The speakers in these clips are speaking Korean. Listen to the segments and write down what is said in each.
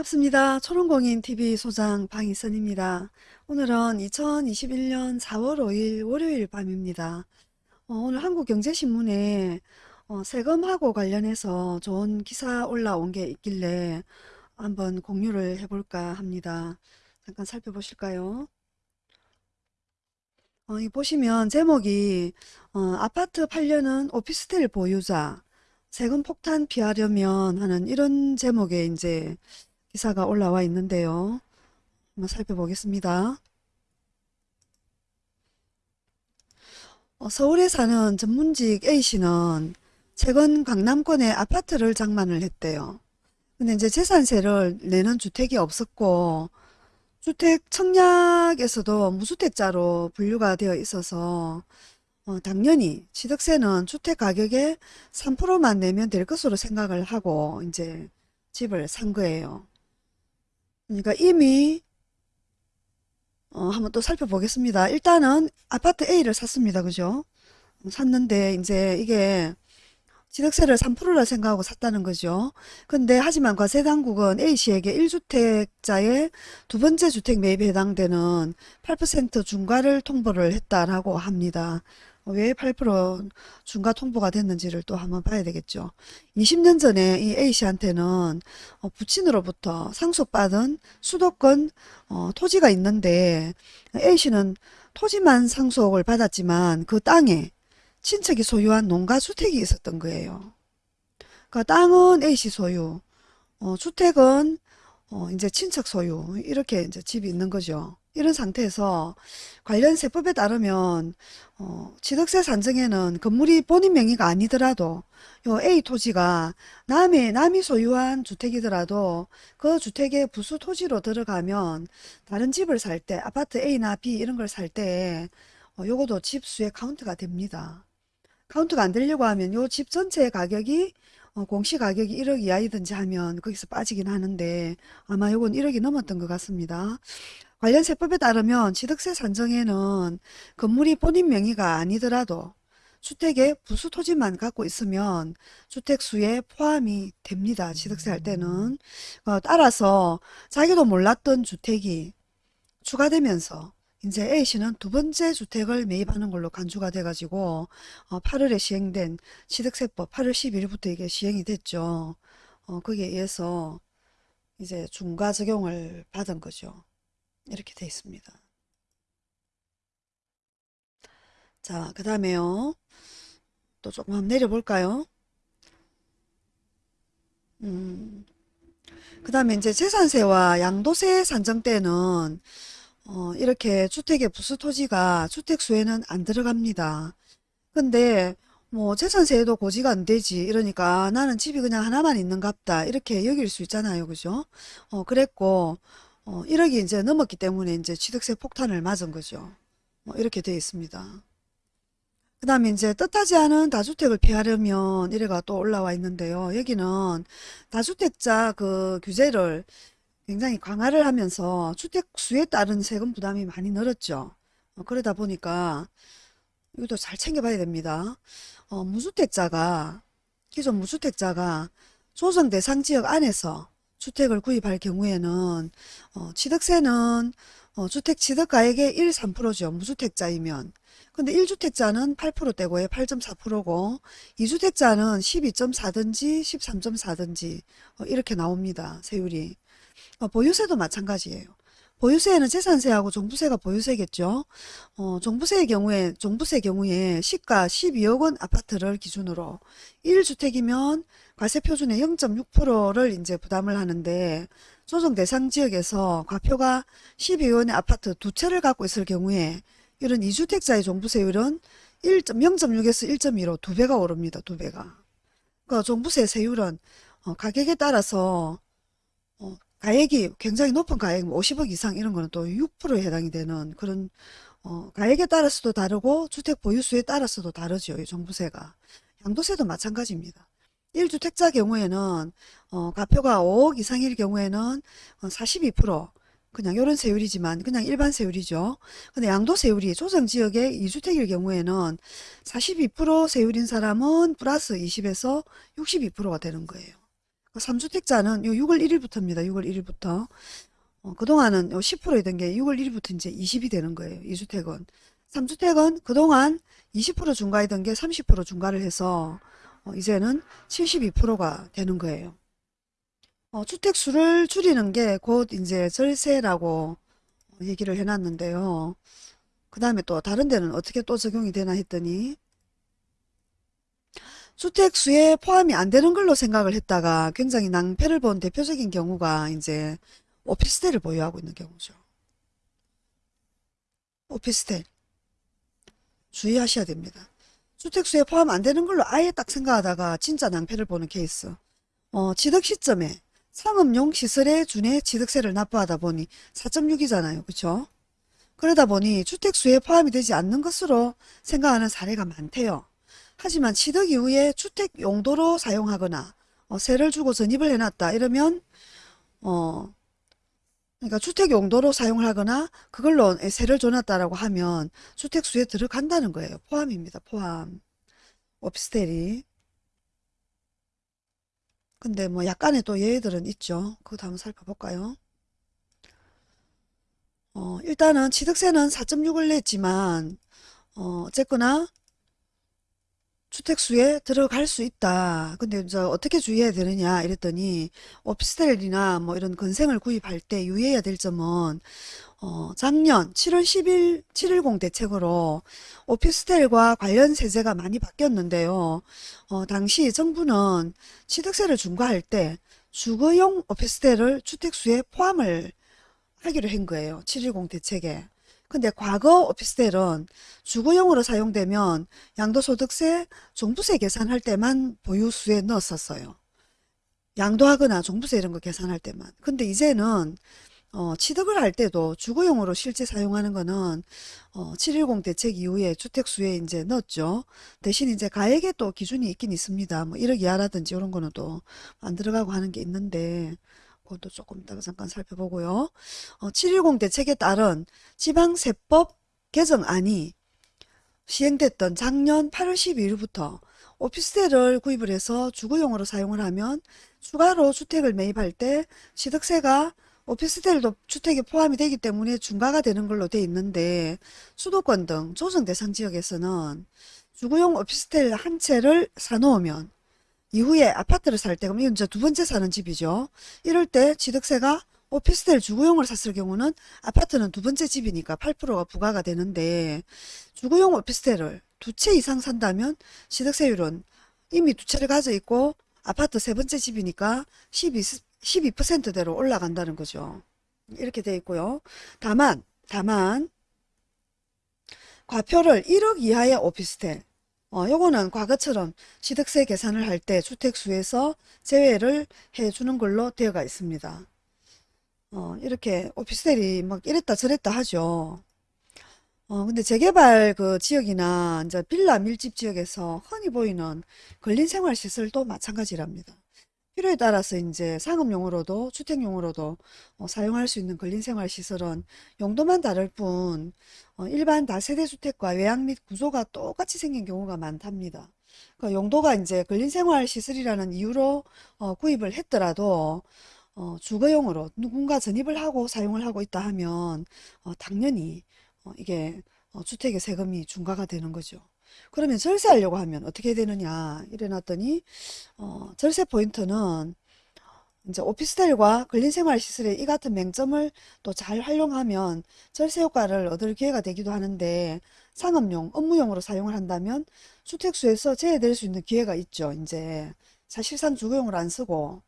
반갑습니다. 초롱공인TV 소장 방희선입니다. 오늘은 2021년 4월 5일 월요일 밤입니다. 어, 오늘 한국경제신문에 어, 세금하고 관련해서 좋은 기사 올라온 게 있길래 한번 공유를 해볼까 합니다. 잠깐 살펴보실까요? 어, 이 보시면 제목이 어, 아파트 팔려는 오피스텔 보유자 세금 폭탄 피하려면 하는 이런 제목의 이제 기사가 올라와 있는데요. 한번 살펴보겠습니다. 어, 서울에 사는 전문직 A씨는 최근 강남권에 아파트를 장만을 했대요. 근데 이제 재산세를 내는 주택이 없었고 주택 청약에서도 무주택자로 분류가 되어 있어서 어, 당연히 취득세는 주택 가격의 3%만 내면 될 것으로 생각을 하고 이제 집을 산 거예요. 그러니까 이미 어, 한번 또 살펴보겠습니다. 일단은 아파트 A를 샀습니다. 그죠? 샀는데 이제 이게 취득세를 3%라 생각하고 샀다는 거죠. 근데 하지만 과세당국은 A씨에게 1주택자의 두 번째 주택 매입에 해당되는 8% 중과를 통보를 했다라고 합니다. 왜 8% 중과 통보가 됐는지를 또 한번 봐야 되겠죠. 20년 전에 이 A씨한테는 어, 부친으로부터 상속받은 수도권 어, 토지가 있는데 A씨는 토지만 상속을 받았지만 그 땅에 친척이 소유한 농가 주택이 있었던 거예요. 그 땅은 A씨 소유, 어, 주택은 어, 이제 친척 소유 이렇게 이제 집이 있는 거죠. 이런 상태에서 관련 세법에 따르면 어, 취득세 산정에는 건물이 본인 명의가 아니더라도 요 A 토지가 남의 남이 소유한 주택이더라도 그 주택의 부수 토지로 들어가면 다른 집을 살 때 아파트 A나 B 이런 걸 살 때 어, 요것도 집 수에 카운트가 됩니다. 카운트가 안 되려고 하면 요 집 전체의 가격이 어, 공시가격이 1억 이하이든지 하면 거기서 빠지긴 하는데 아마 요건 1억이 넘었던 것 같습니다. 관련 세법에 따르면 취득세 산정에는 건물이 본인 명의가 아니더라도 주택의 부수 토지만 갖고 있으면 주택수에 포함이 됩니다. 취득세 할 때는. 어, 따라서 자기도 몰랐던 주택이 추가되면서 이제 A씨는 두 번째 주택을 매입하는 걸로 간주가 돼가지고 어, 8월에 시행된 취득세법 8월 11일부터 이게 시행이 됐죠. 어, 거기에 의해서 이제 중과 적용을 받은 거죠. 이렇게 돼 있습니다. 자, 그 다음에요. 또 조금 한번 내려볼까요? 음, 그 다음에 이제 재산세와 양도세 산정 때는 어, 이렇게 주택의 부수 토지가 주택수에는 안 들어갑니다. 근데 뭐 재산세에도 고지가 안 되지 이러니까 나는 집이 그냥 하나만 있는갑다 이렇게 여길 수 있잖아요 그죠 어 그랬고 어 1억이 이제 넘었기 때문에 이제 취득세 폭탄을 맞은 거죠 뭐 이렇게 되어 있습니다 그 다음에 이제 뜻하지 않은 다주택을 피하려면 이래가 또 올라와 있는데요 여기는 다주택자 그 규제를 굉장히 강화를 하면서 주택 수에 따른 세금 부담이 많이 늘었죠. 어, 그러다 보니까 이것도 잘 챙겨봐야 됩니다. 어, 무주택자가 기존 무주택자가 조정 대상 지역 안에서 주택을 구입할 경우에는 어, 취득세는 어, 주택 취득가액의 1, 3%죠. 무주택자이면. 근데 1주택자는 8%대고요. 8.4%고 2주택자는 12.4든지 13.4든지 어, 이렇게 나옵니다. 세율이. 어, 보유세도 마찬가지예요. 보유세는 재산세하고 종부세가 보유세겠죠. 어, 종부세의 경우에 종부세 경우에 시가 12억 원 아파트를 기준으로 1주택이면 과세 표준의 0.6%를 이제 부담을 하는데 조정 대상 지역에서 과표가 12억 원의 아파트 두 채를 갖고 있을 경우에 이런 2주택자의 종부세율은 0.6에서 1.2로 두 배가 오릅니다. 두 배가. 그 종부세 세율은 어, 가격에 따라서 어, 가액이 굉장히 높은 가액 50억 뭐 이상 이런 거는 또 6%에 해당이 되는 그런 어, 가액에 따라서도 다르고 주택 보유수에 따라서도 다르죠. 이 종부세가. 양도세도 마찬가지입니다. 1주택자 경우에는 어, 가표가 5억 이상일 경우에는 42% 그냥 이런 세율이지만 그냥 일반 세율이죠. 근데 양도 세율이 조정지역의 2주택일 경우에는 42% 세율인 사람은 플러스 20에서 62%가 되는 거예요. 3주택자는 요 6월 1일부터입니다. 6월 1일부터. 어, 그동안은 요 10%이던 게 6월 1일부터 이제 20이 되는 거예요. 2주택은. 3주택은 그동안 20% 중과이던 게 30% 중과를 해서 어, 이제는 72%가 되는 거예요. 어, 주택 수를 줄이는 게 곧 이제 절세라고 얘기를 해놨는데요. 그 다음에 또 다른 데는 어떻게 또 적용이 되나 했더니 주택 수에 포함이 안 되는 걸로 생각을 했다가 굉장히 낭패를 본 대표적인 경우가 이제 오피스텔을 보유하고 있는 경우죠. 오피스텔 주의하셔야 됩니다. 주택 수에 포함 안 되는 걸로 아예 딱 생각하다가 진짜 낭패를 보는 케이스. 어, 취득 시점에 상업용 시설에 준해 취득세를 납부하다 보니 4.6이잖아요. 그쵸? 그러다 보니 주택수에 포함이 되지 않는 것으로 생각하는 사례가 많대요. 하지만 취득 이후에 주택 용도로 사용하거나 어, 세를 주고 전입을 해놨다 이러면 어 그러니까 주택 용도로 사용을 하거나 그걸로 세를 줘놨다라고 하면 주택수에 들어간다는 거예요. 포함입니다. 포함. 오피스텔이. 근데 뭐 약간의 또 예외들은 있죠. 그것도 한번 살펴볼까요? 어, 일단은 취득세는 4.6을 냈지만 어, 어쨌거나 주택수에 들어갈 수 있다. 근데 이제 어떻게 주의해야 되느냐 이랬더니 오피스텔이나 뭐 이런 건생을 구입할 때 유의해야 될 점은 어, 작년 7월 10일 710 대책으로 오피스텔과 관련 세제가 많이 바뀌었는데요. 어, 당시 정부는 취득세를 중과할 때 주거용 오피스텔을 주택수에 포함을 하기로 한 거예요. 710 대책에. 근데 과거 오피스텔은 주거용으로 사용되면 양도소득세, 종부세 계산할 때만 보유수에 넣었었어요. 양도하거나 종부세 이런 거 계산할 때만. 근데 이제는 어, 취득을 할 때도 주거용으로 실제 사용하는 거는 어, 710 대책 이후에 주택수에 이제 넣었죠. 대신 이제 가액에 또 기준이 있긴 있습니다. 뭐 1억 이하라든지 이런 거는 또 안 들어가고 하는 게 있는데 그것도 조금 이따가 잠깐 살펴보고요. 어, 710 대책에 따른 지방세법 개정안이 시행됐던 작년 8월 12일부터 오피스텔을 구입을 해서 주거용으로 사용을 하면 추가로 주택을 매입할 때 취득세가 오피스텔도 주택에 포함이 되기 때문에 중과가 되는 걸로 돼 있는데 수도권 등 조정 대상 지역에서는 주거용 오피스텔 한 채를 사놓으면 이후에 아파트를 살 때, 그럼 이건 이제 두 번째 사는 집이죠. 이럴 때 취득세가 오피스텔 주거용을 샀을 경우는 아파트는 두 번째 집이니까 8%가 부과가 되는데 주거용 오피스텔을 두 채 이상 산다면 취득세율은 이미 두 채를 가져 있고 아파트 세 번째 집이니까 12, 12%대로 올라간다는 거죠. 이렇게 돼 있고요. 다만, 다만, 과표를 1억 이하의 오피스텔, 어, 요거는 과거처럼 취득세 계산을 할 때 주택수에서 제외를 해주는 걸로 되어가 있습니다. 어, 이렇게 오피스텔이 막 이랬다 저랬다 하죠. 어, 근데 재개발 그 지역이나 이제 빌라 밀집 지역에서 흔히 보이는 근린생활시설도 마찬가지랍니다. 필요에 따라서 이제 상업용으로도 주택용으로도 어, 사용할 수 있는 근린생활시설은 용도만 다를 뿐 어, 일반 다세대주택과 외양 및 구조가 똑같이 생긴 경우가 많답니다. 그 용도가 이제 근린생활시설이라는 이유로 어, 구입을 했더라도 어, 주거용으로 누군가 전입을 하고 사용을 하고 있다 하면 어, 당연히 어, 이게 어, 주택의 세금이 중과가 되는 거죠. 그러면 절세하려고 하면 어떻게 되느냐 이래놨더니 어, 절세 포인트는 이제 오피스텔과 근린생활시설의 이 같은 맹점을 또 잘 활용하면 절세 효과를 얻을 기회가 되기도 하는데 상업용, 업무용으로 사용을 한다면 주택수에서 제외될 수 있는 기회가 있죠. 이제 사실상 주거용으로 안 쓰고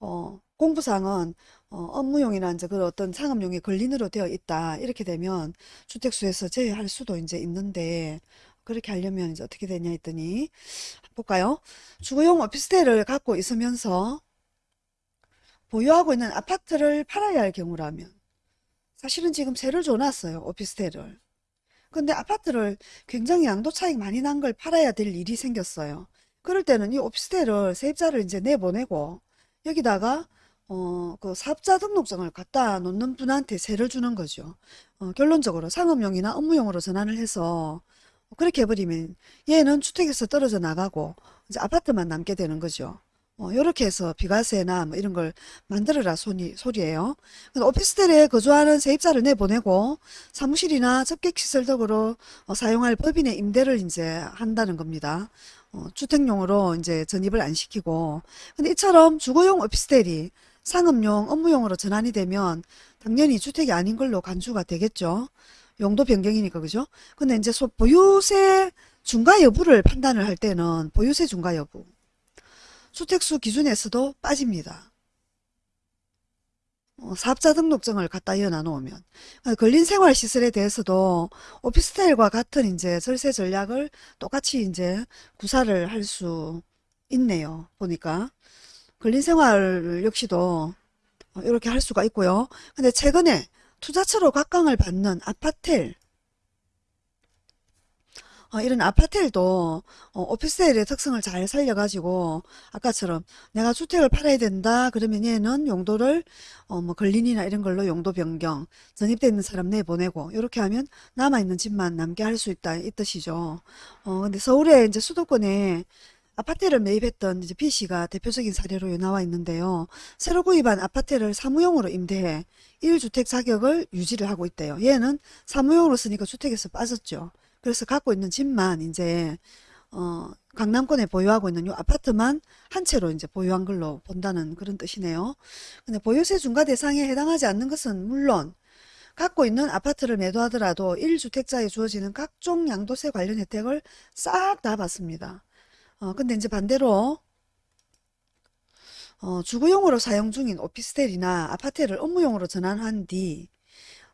어, 공부상은 어, 업무용이나 이제 그 어떤 상업용의 근린으로 되어 있다. 이렇게 되면 주택수에서 제외할 수도 이제 있는데 그렇게 하려면 이제 어떻게 되냐 했더니 볼까요? 주거용 오피스텔을 갖고 있으면서 보유하고 있는 아파트를 팔아야 할 경우라면 사실은 지금 세를 줘놨어요. 오피스텔을. 근데 아파트를 굉장히 양도 차익 많이 난 걸 팔아야 될 일이 생겼어요. 그럴 때는 이 오피스텔을 세입자를 이제 내보내고 여기다가 어, 그 사업자 등록증을 갖다 놓는 분한테 세를 주는 거죠. 어, 결론적으로 상업용이나 업무용으로 전환을 해서 그렇게 해버리면 얘는 주택에서 떨어져 나가고 이제 아파트만 남게 되는 거죠. 어, 요렇게 해서 비과세나 뭐 이런 걸 만들어라 소리, 소리예요. 오피스텔에 거주하는 세입자를 내보내고 사무실이나 접객시설 등으로 어, 사용할 법인의 임대를 이제 한다는 겁니다. 어, 주택용으로 이제 전입을 안 시키고. 근데 이처럼 주거용 오피스텔이 상업용, 업무용으로 전환이 되면 당연히 주택이 아닌 걸로 간주가 되겠죠. 용도 변경이니까 그죠? 근데 이제 소- 보유세 중과 여부를 판단을 할 때는 보유세 중과 여부 주택수 기준에서도 빠집니다. 어, 사업자 등록증을 갖다 이어놔 놓으면 어, 근린 생활시설에 대해서도 오피스텔과 같은 이제 절세 전략을 똑같이 이제 구사를 할 수 있네요. 보니까 근린 생활 역시도 어, 이렇게 할 수가 있고요. 근데 최근에 투자처로 각광을 받는 아파텔 어, 이런 아파텔도 어, 오피스텔의 특성을 잘 살려가지고 아까처럼 내가 주택을 팔아야 된다 그러면 얘는 용도를 어, 뭐 근린이나 이런 걸로 용도 변경 전입돼 있는 사람 내보내고 이렇게 하면 남아있는 집만 남게 할 수 있다 이 뜻이죠. 어, 근데 서울에 이제 수도권에 아파트를 매입했던 이제 B 씨가 대표적인 사례로 나와 있는데요. 새로 구입한 아파트를 사무용으로 임대해 1주택 자격을 유지를 하고 있대요. 얘는 사무용으로 쓰니까 주택에서 빠졌죠. 그래서 갖고 있는 집만 이제 어, 강남권에 보유하고 있는 이 아파트만 한 채로 이제 보유한 걸로 본다는 그런 뜻이네요. 근데 보유세 중과 대상에 해당하지 않는 것은 물론 갖고 있는 아파트를 매도하더라도 1주택자에 주어지는 각종 양도세 관련 혜택을 싹 다 받습니다. 어, 근데 이제 반대로 어, 주거용으로 사용 중인 오피스텔이나 아파트를 업무용으로 전환한 뒤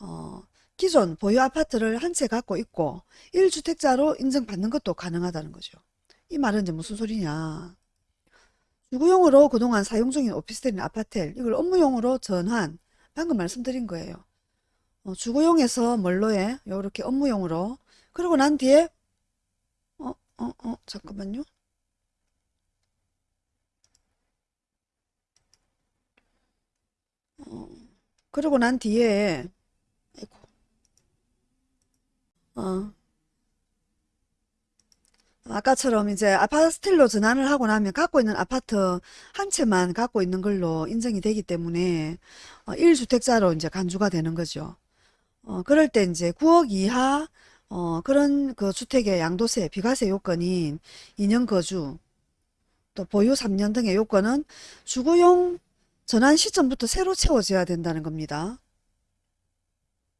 어, 기존 보유 아파트를 한 채 갖고 있고 1주택자로 인정받는 것도 가능하다는 거죠. 이 말은 이제 무슨 소리냐. 주거용으로 그동안 사용 중인 오피스텔이나 아파트 이걸 업무용으로 전환 방금 말씀드린 거예요. 어, 주거용에서 뭘로 해? 요렇게 업무용으로 그러고 난 뒤에 어, 어, 어, 잠깐만요. 어, 그러고 난 뒤에 아이고, 어, 아까처럼 이제 아파트 스틸로 전환을 하고 나면 갖고 있는 아파트 한 채만 갖고 있는 걸로 인정이 되기 때문에 어, 1주택자로 이제 간주가 되는 거죠. 어, 그럴 때 이제 9억 이하 어, 그런 그 주택의 양도세, 비과세 요건인 2년 거주, 또 보유 3년 등의 요건은 주거용 전환 시점부터 새로 채워져야 된다는 겁니다.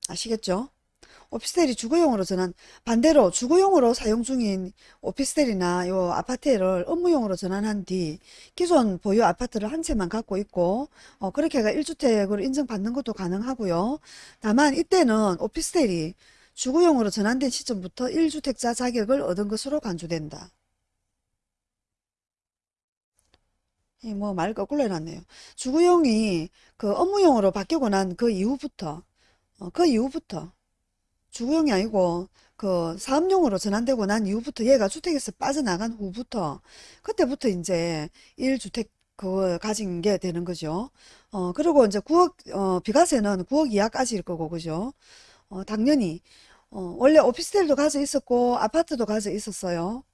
아시겠죠? 오피스텔이 주거용으로 전환, 반대로 주거용으로 사용 중인 오피스텔이나 요 아파트를 업무용으로 전환한 뒤 기존 보유 아파트를 한 채만 갖고 있고 어, 그렇게 해가 1주택으로 인정받는 것도 가능하고요. 다만 이때는 오피스텔이 주거용으로 전환된 시점부터 1주택자 자격을 얻은 것으로 간주된다. 이 뭐 말 거꾸로 해놨네요. 주거용이 그 업무용으로 바뀌고 난 그 이후부터 어, 그 이후부터 주거용이 아니고 그 사업용으로 전환되고 난 이후부터 얘가 주택에서 빠져나간 후부터 그때부터 이제 1주택 그 가진 게 되는 거죠. 어 그리고 이제 9억 어 비과세는 9억 이하까지일 거고 그죠? 어 당연히 어 원래 오피스텔도 가져 있었고 아파트도 가져 있었어요.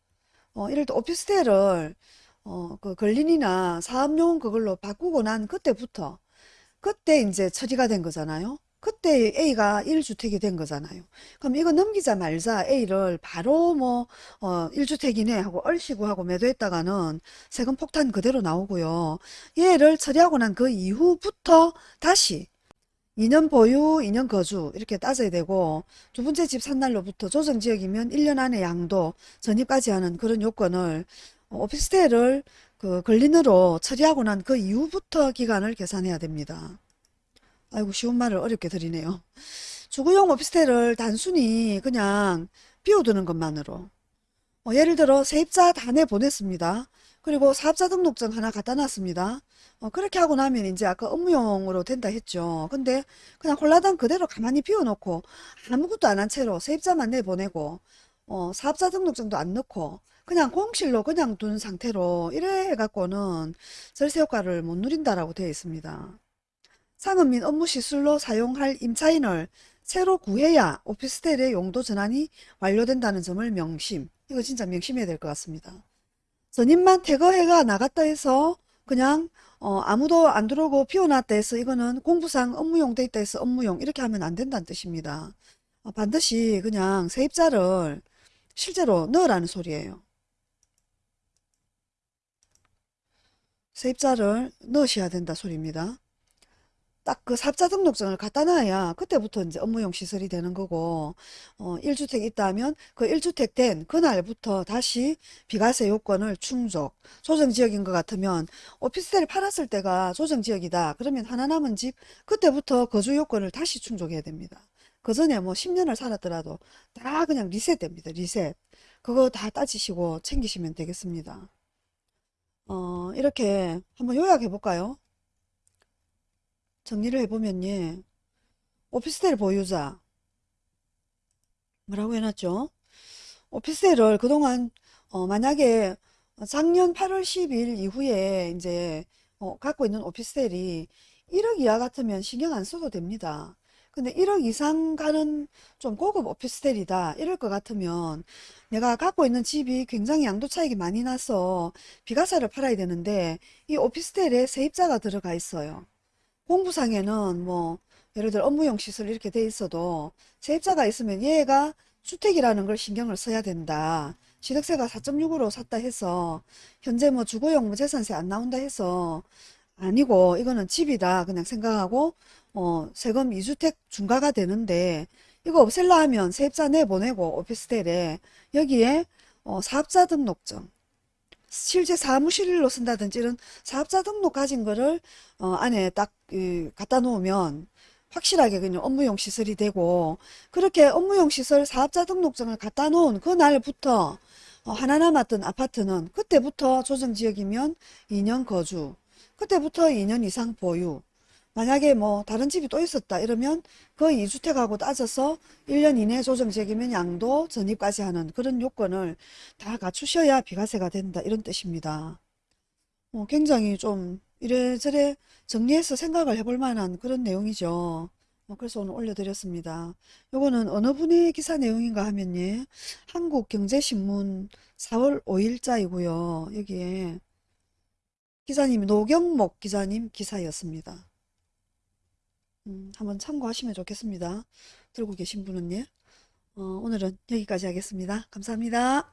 어 이럴 때 오피스텔을 어그 근린이나 사업용 그걸로 바꾸고 난 그때부터 그때 이제 처리가 된 거잖아요. 그때 A가 1주택이 된 거잖아요. 그럼 이거 넘기자 말자 A를 바로 뭐, 어, 1주택이네 하고 얼씨구 하고 매도했다가는 세금 폭탄 그대로 나오고요. 얘를 처리하고 난 그 이후부터 다시 2년 보유, 2년 거주 이렇게 따져야 되고 두 번째 집 산 날로부터 조정지역이면 1년 안에 양도 전입까지 하는 그런 요건을 어, 오피스텔을 그 근린으로 처리하고 난 그 이후부터 기간을 계산해야 됩니다. 아이고 쉬운 말을 어렵게 드리네요. 주거용 오피스텔을 단순히 그냥 비워두는 것만으로 어, 예를 들어 세입자 다 내보냈습니다. 그리고 사업자 등록증 하나 갖다 놨습니다. 어, 그렇게 하고 나면 이제 아까 업무용으로 된다 했죠. 근데 그냥 홀라당 그대로 가만히 비워놓고 아무것도 안 한 채로 세입자만 내보내고 어, 사업자 등록증도 안 넣고 그냥 공실로 그냥 둔 상태로 이래 해갖고는 절세 효과를 못 누린다라고 되어 있습니다. 상업 및 업무 시설로 사용할 임차인을 새로 구해야 오피스텔의 용도 전환이 완료된다는 점을 명심. 이거 진짜 명심해야 될 것 같습니다. 전입만 퇴거해가 나갔다 해서 그냥 어, 아무도 안 들어오고 비워놨다 해서 이거는 공부상 업무용 돼 있다 해서 업무용 이렇게 하면 안 된다는 뜻입니다. 어, 반드시 그냥 세입자를 실제로 넣으라는 소리예요. 세입자를 넣으셔야 된다 소리입니다. 딱 그 사업자 등록증을 갖다 놔야 그때부터 이제 업무용 시설이 되는 거고 어, 1주택 있다 하면 그 1주택 된 그날부터 다시 비과세 요건을 충족 조정지역인 것 같으면 오피스텔을 팔았을 때가 조정지역이다. 그러면 하나 남은 집 그때부터 거주 요건을 다시 충족해야 됩니다. 그 전에 뭐 10년을 살았더라도 다 그냥 리셋 됩니다 리셋. 그거 다 따지시고 챙기시면 되겠습니다 어, 이렇게 한번 요약해 볼까요 정리를 해보면 예 오피스텔 보유자 뭐라고 해놨죠? 오피스텔을 그동안 어, 만약에 작년 8월 10일 이후에 이제 어, 갖고 있는 오피스텔이 1억 이하 같으면 신경 안 써도 됩니다. 근데 1억 이상 가는 좀 고급 오피스텔이다 이럴 것 같으면 내가 갖고 있는 집이 굉장히 양도 차익이 많이 나서 비과세를 팔아야 되는데 이 오피스텔에 세입자가 들어가 있어요. 공부상에는 뭐 예를 들어 업무용 시설 이렇게 돼 있어도 세입자가 있으면 얘가 주택이라는 걸 신경을 써야 된다. 취득세가 4.6으로 샀다 해서 현재 뭐 주거용 뭐 재산세 안 나온다 해서 아니고 이거는 집이다 그냥 생각하고 어 세금 2주택 중과가 되는데 이거 없앨라 하면 세입자 내보내고 오피스텔에 여기에 어 사업자 등록증. 실제 사무실로 쓴다든지 이런 사업자 등록 가진 거를 어, 안에 딱 그, 갖다 놓으면 확실하게 그냥 업무용 시설이 되고 그렇게 업무용 시설 사업자 등록증을 갖다 놓은 그날부터 어, 하나 남았던 아파트는 그때부터 조정지역이면 2년 거주 그때부터 2년 이상 보유 만약에 뭐 다른 집이 또 있었다 이러면 그 2주택하고 따져서 1년 이내 조정지역이면 양도 전입까지 하는 그런 요건을 다 갖추셔야 비과세가 된다 이런 뜻입니다. 어, 굉장히 좀 이래저래 정리해서 생각을 해볼 만한 그런 내용이죠. 어, 그래서 오늘 올려드렸습니다. 요거는 어느 분의 기사 내용인가 하면 예, 한국경제신문 4월 5일자이고요. 여기에 기자님이 노경목 기자님 기사였습니다. 음, 한번 참고하시면 좋겠습니다. 들고 계신 분은 예. 어, 오늘은 여기까지 하겠습니다. 감사합니다.